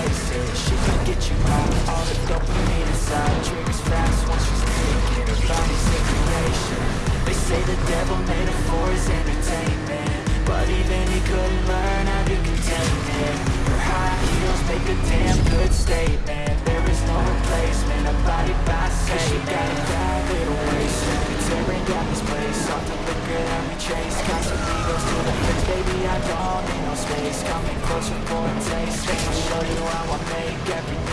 places She can get you high, all the dopamine inside Drinks fast once she's taken, it. body's a creation They say the devil made her for his entertainment. But even he couldn't learn how to contain it. Her high heels make a damn good statement. There is no replacement, a body by Cause she got a bad little waist. Tearing down this place, off the liquor that we chase. Constantly goes to the hips, baby I don't need no space. Coming closer for a taste she's like sex, drugs, cocaine